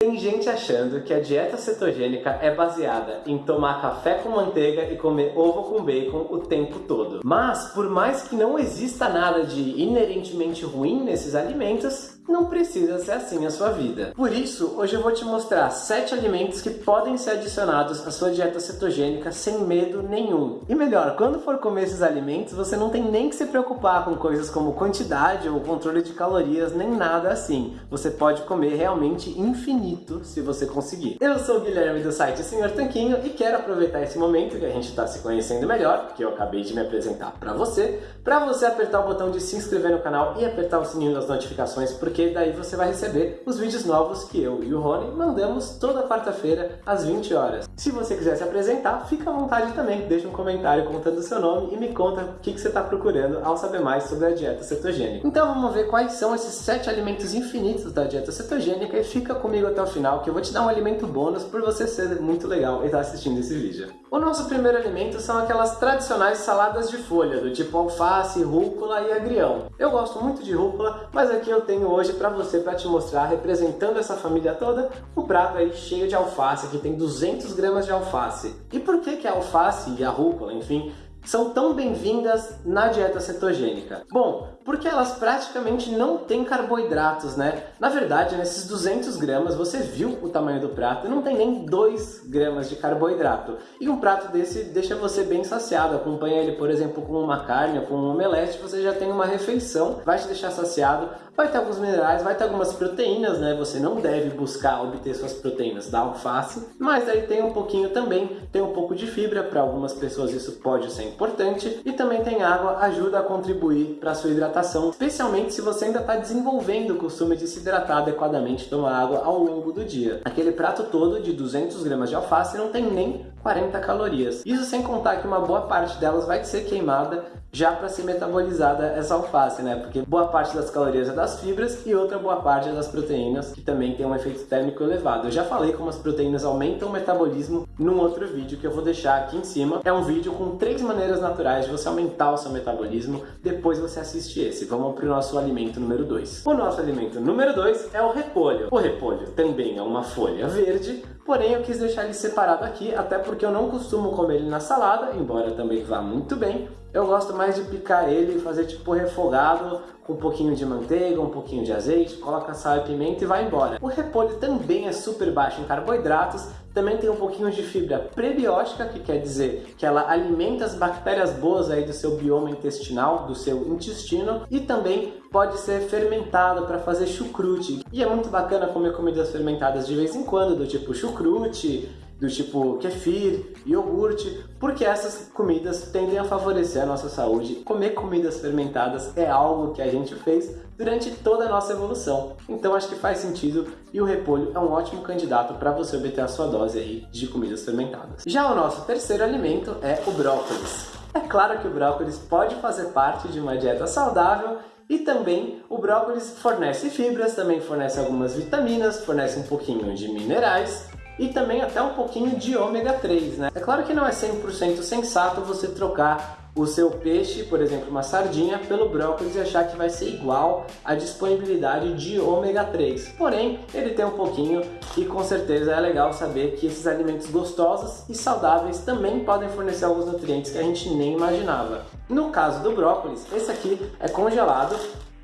Tem gente achando que a dieta cetogênica é baseada em tomar café com manteiga e comer ovo com bacon o tempo todo. Mas, por mais que não exista nada de inerentemente ruim nesses alimentos, não precisa ser assim a sua vida. Por isso, hoje eu vou te mostrar 7 alimentos que podem ser adicionados à sua dieta cetogênica sem medo nenhum. E melhor, quando for comer esses alimentos, você não tem nem que se preocupar com coisas como quantidade ou controle de calorias, nem nada assim. Você pode comer realmente infinito se você conseguir. Eu sou o Guilherme do site Senhor Tanquinho e quero aproveitar esse momento que a gente está se conhecendo melhor, que eu acabei de me apresentar para você, para você apertar o botão de se inscrever no canal e apertar o sininho das notificações, porque porque daí você vai receber os vídeos novos que eu e o Rony mandamos toda quarta-feira às 20 horas. Se você quiser se apresentar, fica à vontade também, deixa um comentário contando o seu nome e me conta o que, que você está procurando ao saber mais sobre a dieta cetogênica. Então vamos ver quais são esses 7 alimentos infinitos da dieta cetogênica e fica comigo até o final que eu vou te dar um alimento bônus por você ser muito legal e estar tá assistindo esse vídeo. O nosso primeiro alimento são aquelas tradicionais saladas de folha, do tipo alface, rúcula e agrião. Eu gosto muito de rúcula, mas aqui eu tenho hoje hoje para você, para te mostrar, representando essa família toda, um prato aí cheio de alface, que tem 200 gramas de alface. E por que que a alface e a rúcula, enfim, são tão bem-vindas na dieta cetogênica? Bom, porque elas praticamente não têm carboidratos, né? Na verdade, nesses 200 gramas, você viu o tamanho do prato, não tem nem 2 gramas de carboidrato. E um prato desse deixa você bem saciado, acompanha ele, por exemplo, com uma carne ou com um omelete, você já tem uma refeição, vai te deixar saciado, vai ter alguns minerais, vai ter algumas proteínas, né? Você não deve buscar obter suas proteínas da alface, mas aí tem um pouquinho também, tem um pouco de fibra, para algumas pessoas isso pode ser importante, e também tem água, ajuda a contribuir para sua hidratação, especialmente se você ainda está desenvolvendo o costume de se hidratar adequadamente tomar água ao longo do dia. Aquele prato todo de 200 gramas de alface não tem nem 40 calorias. Isso sem contar que uma boa parte delas vai ser queimada já para ser metabolizada essa alface, né? Porque boa parte das calorias é das fibras e outra boa parte é das proteínas, que também tem um efeito térmico elevado. Eu já falei como as proteínas aumentam o metabolismo num outro vídeo que eu vou deixar aqui em cima. É um vídeo com três maneiras naturais de você aumentar o seu metabolismo, depois você assiste esse. Vamos para o nosso alimento número 2. O nosso alimento número 2 é o repolho. O repolho também é uma folha verde, porém eu quis deixar ele separado aqui, até porque eu não costumo comer ele na salada, embora também vá muito bem, eu gosto mais de picar ele e fazer tipo refogado com um pouquinho de manteiga, um pouquinho de azeite, coloca sal e pimenta e vai embora. O repolho também é super baixo em carboidratos, também tem um pouquinho de fibra prebiótica, que quer dizer que ela alimenta as bactérias boas aí do seu bioma intestinal, do seu intestino, e também pode ser fermentado para fazer chucrute. E é muito bacana comer comidas fermentadas de vez em quando, do tipo chucrute, do tipo kefir, iogurte, porque essas comidas tendem a favorecer a nossa saúde. Comer comidas fermentadas é algo que a gente fez durante toda a nossa evolução. Então acho que faz sentido e o repolho é um ótimo candidato para você obter a sua dose aí de comidas fermentadas. Já o nosso terceiro alimento é o brócolis. É claro que o brócolis pode fazer parte de uma dieta saudável e também o brócolis fornece fibras, também fornece algumas vitaminas, fornece um pouquinho de minerais e também até um pouquinho de ômega 3, né? É claro que não é 100% sensato você trocar o seu peixe, por exemplo, uma sardinha, pelo brócolis e achar que vai ser igual a disponibilidade de ômega 3. Porém, ele tem um pouquinho e com certeza é legal saber que esses alimentos gostosos e saudáveis também podem fornecer alguns nutrientes que a gente nem imaginava. No caso do brócolis, esse aqui é congelado.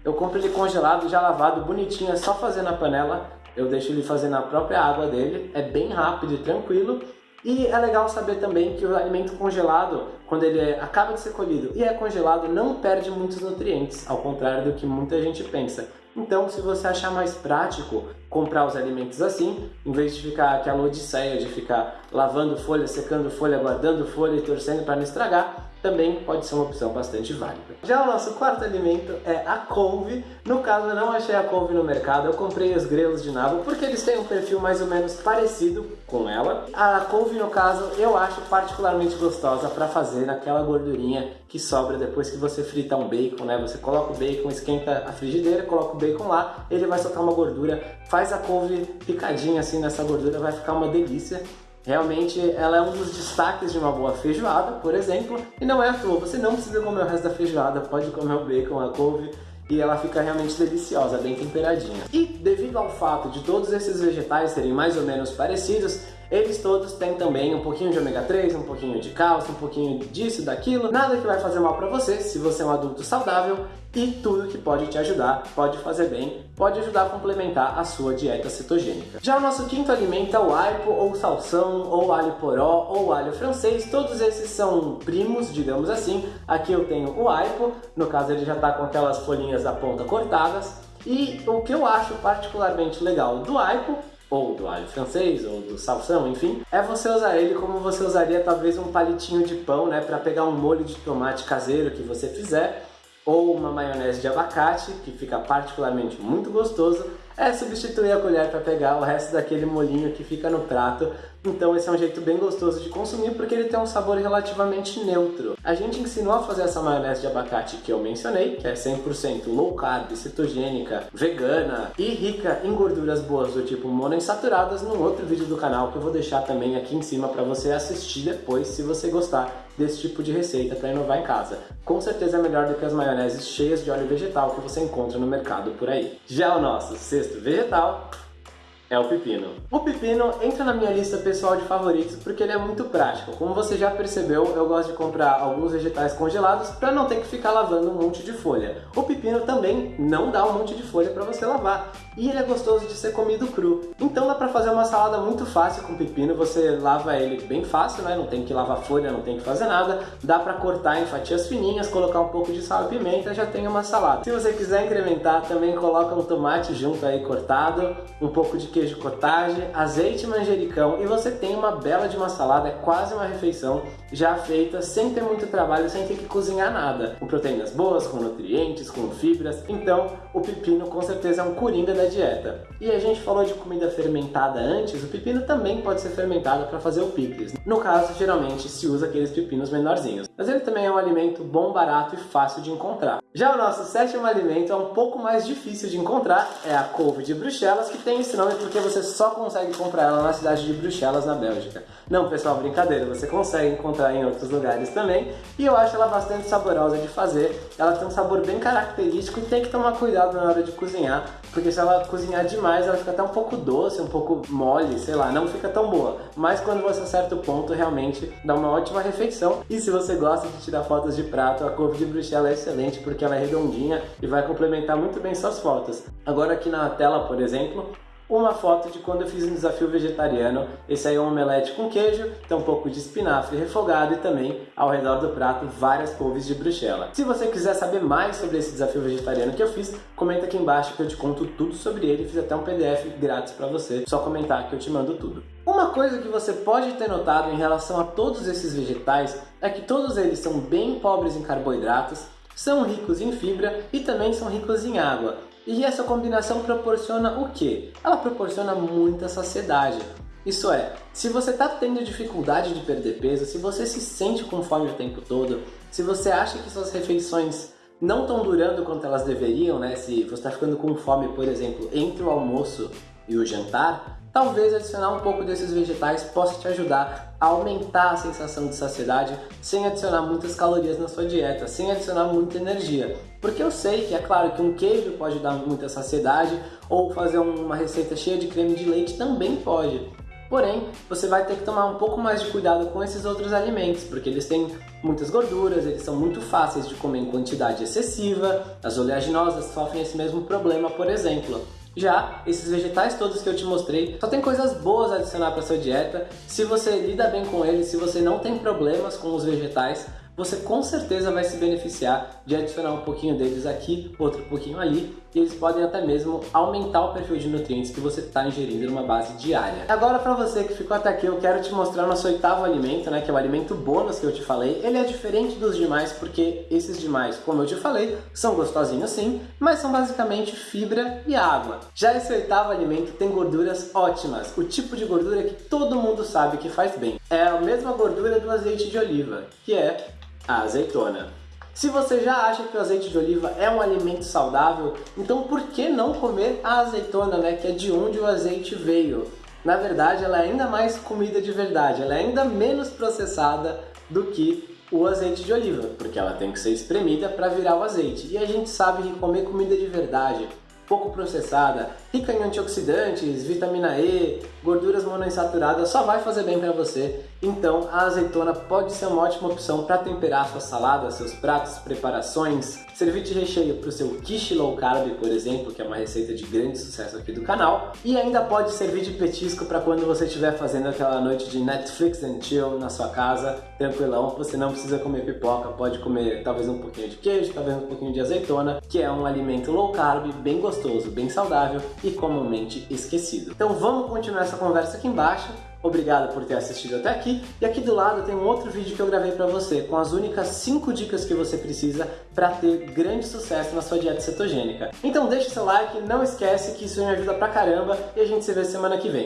Eu compro ele congelado, já lavado, bonitinho, é só fazer na panela eu deixo ele fazer na própria água dele, é bem rápido e tranquilo. E é legal saber também que o alimento congelado, quando ele é, acaba de ser colhido e é congelado, não perde muitos nutrientes, ao contrário do que muita gente pensa. Então, se você achar mais prático comprar os alimentos assim, em vez de ficar aquela odisseia de ficar lavando folha, secando folha, guardando folha e torcendo para não estragar, também pode ser uma opção bastante válida. Já o nosso quarto alimento é a couve. No caso, eu não achei a couve no mercado, eu comprei os grelos de nabo porque eles têm um perfil mais ou menos parecido com ela. A couve, no caso, eu acho particularmente gostosa para fazer naquela gordurinha que sobra depois que você frita um bacon, né? Você coloca o bacon, esquenta a frigideira, coloca o bacon lá, ele vai soltar uma gordura, faz a couve picadinha assim nessa gordura, vai ficar uma delícia. Realmente ela é um dos destaques de uma boa feijoada, por exemplo, e não é à toa, você não precisa comer o resto da feijoada, pode comer o bacon, a couve, e ela fica realmente deliciosa, bem temperadinha. E devido ao fato de todos esses vegetais serem mais ou menos parecidos, eles todos têm também um pouquinho de ômega 3, um pouquinho de cálcio, um pouquinho disso, daquilo, nada que vai fazer mal para você se você é um adulto saudável e tudo que pode te ajudar, pode fazer bem, pode ajudar a complementar a sua dieta cetogênica. Já o nosso quinto alimento é o aipo, ou salsão, ou alho poró, ou alho francês, todos esses são primos, digamos assim. Aqui eu tenho o aipo, no caso ele já está com aquelas folhinhas da ponta cortadas, e o que eu acho particularmente legal do aipo ou do alho francês, ou do salsão, enfim, é você usar ele como você usaria talvez um palitinho de pão, né, para pegar um molho de tomate caseiro que você fizer, ou uma maionese de abacate, que fica particularmente muito gostoso, é substituir a colher para pegar o resto daquele molinho que fica no prato. Então esse é um jeito bem gostoso de consumir porque ele tem um sabor relativamente neutro. A gente ensinou a fazer essa maionese de abacate que eu mencionei, que é 100% low carb, cetogênica, vegana e rica em gorduras boas do tipo monoinsaturadas num outro vídeo do canal que eu vou deixar também aqui em cima para você assistir depois se você gostar desse tipo de receita para inovar em casa. Com certeza é melhor do que as maioneses cheias de óleo vegetal que você encontra no mercado por aí. Já o nosso sexto vegetal é o pepino. O pepino entra na minha lista pessoal de favoritos porque ele é muito prático. Como você já percebeu, eu gosto de comprar alguns vegetais congelados para não ter que ficar lavando um monte de folha. O pepino também não dá um monte de folha para você lavar e ele é gostoso de ser comido cru. Então dá para fazer uma salada muito fácil com pepino, você lava ele bem fácil, né? não tem que lavar folha, não tem que fazer nada. Dá para cortar em fatias fininhas, colocar um pouco de sal e pimenta, já tem uma salada. Se você quiser incrementar, também coloca um tomate junto aí cortado, um pouco de queijo cottage, azeite manjericão e você tem uma bela de uma salada, é quase uma refeição já feita sem ter muito trabalho, sem ter que cozinhar nada. Com proteínas boas, com nutrientes, com fibras, então o pepino com certeza é um coringa da dieta. E a gente falou de comida fermentada antes, o pepino também pode ser fermentado para fazer o picles. No caso, geralmente se usa aqueles pepinos menorzinhos. Mas ele também é um alimento bom, barato e fácil de encontrar. Já o nosso sétimo alimento é um pouco mais difícil de encontrar, é a couve de Bruxelas, que tem esse nome porque você só consegue comprar ela na cidade de Bruxelas, na Bélgica. Não, pessoal, brincadeira, você consegue encontrar em outros lugares também, e eu acho ela bastante saborosa de fazer. Ela tem um sabor bem característico e tem que tomar cuidado na hora de cozinhar, porque se ela cozinhar demais, ela fica até um pouco doce, um pouco mole, sei lá, não fica tão boa. Mas quando você acerta o ponto, realmente dá uma ótima refeição. E se você gosta de tirar fotos de prato, a couve de Bruxelas é excelente, porque ela é redondinha e vai complementar muito bem suas fotos. Agora aqui na tela, por exemplo, uma foto de quando eu fiz um desafio vegetariano. Esse aí é um omelete com queijo, tem um pouco de espinafre refogado e também, ao redor do prato, várias couves de bruxela. Se você quiser saber mais sobre esse desafio vegetariano que eu fiz, comenta aqui embaixo que eu te conto tudo sobre ele. Fiz até um PDF grátis para você, só comentar que eu te mando tudo. Uma coisa que você pode ter notado em relação a todos esses vegetais é que todos eles são bem pobres em carboidratos, são ricos em fibra e também são ricos em água. E essa combinação proporciona o quê? Ela proporciona muita saciedade. Isso é, se você está tendo dificuldade de perder peso, se você se sente com fome o tempo todo, se você acha que suas refeições não estão durando quanto elas deveriam, né? Se você está ficando com fome, por exemplo, entre o almoço e o jantar, talvez adicionar um pouco desses vegetais possa te ajudar a aumentar a sensação de saciedade sem adicionar muitas calorias na sua dieta, sem adicionar muita energia. Porque eu sei que é claro que um queijo pode dar muita saciedade ou fazer uma receita cheia de creme de leite também pode. Porém, você vai ter que tomar um pouco mais de cuidado com esses outros alimentos, porque eles têm muitas gorduras, eles são muito fáceis de comer em quantidade excessiva, as oleaginosas sofrem esse mesmo problema, por exemplo. Já esses vegetais todos que eu te mostrei, só tem coisas boas a adicionar para sua dieta. Se você lida bem com eles, se você não tem problemas com os vegetais, você com certeza vai se beneficiar de adicionar um pouquinho deles aqui, outro pouquinho ali, e eles podem até mesmo aumentar o perfil de nutrientes que você está ingerindo numa base diária. Agora para você que ficou até aqui, eu quero te mostrar nosso oitavo alimento, né, que é o alimento bônus que eu te falei. Ele é diferente dos demais porque esses demais, como eu te falei, são gostosinhos sim, mas são basicamente fibra e água. Já esse oitavo alimento tem gorduras ótimas, o tipo de gordura que todo mundo sabe que faz bem. É a mesma gordura do azeite de oliva, que é a azeitona. Se você já acha que o azeite de oliva é um alimento saudável, então por que não comer a azeitona, né, que é de onde o azeite veio? Na verdade, ela é ainda mais comida de verdade, ela é ainda menos processada do que o azeite de oliva, porque ela tem que ser espremida para virar o azeite. E a gente sabe que comer comida de verdade, pouco processada, rica em antioxidantes, vitamina E, gorduras monoinsaturadas, só vai fazer bem para você. Então a azeitona pode ser uma ótima opção para temperar sua salada, seus pratos, preparações, servir de recheio para o seu quiche low carb, por exemplo, que é uma receita de grande sucesso aqui do canal, e ainda pode servir de petisco para quando você estiver fazendo aquela noite de Netflix and chill na sua casa, tranquilão, você não precisa comer pipoca, pode comer talvez um pouquinho de queijo, talvez um pouquinho de azeitona, que é um alimento low carb, bem gostoso, bem saudável e comumente esquecido. Então vamos continuar essa conversa aqui embaixo. Obrigado por ter assistido até aqui. E aqui do lado tem um outro vídeo que eu gravei para você, com as únicas 5 dicas que você precisa para ter grande sucesso na sua dieta cetogênica. Então deixa seu like, não esquece que isso me ajuda pra caramba e a gente se vê semana que vem.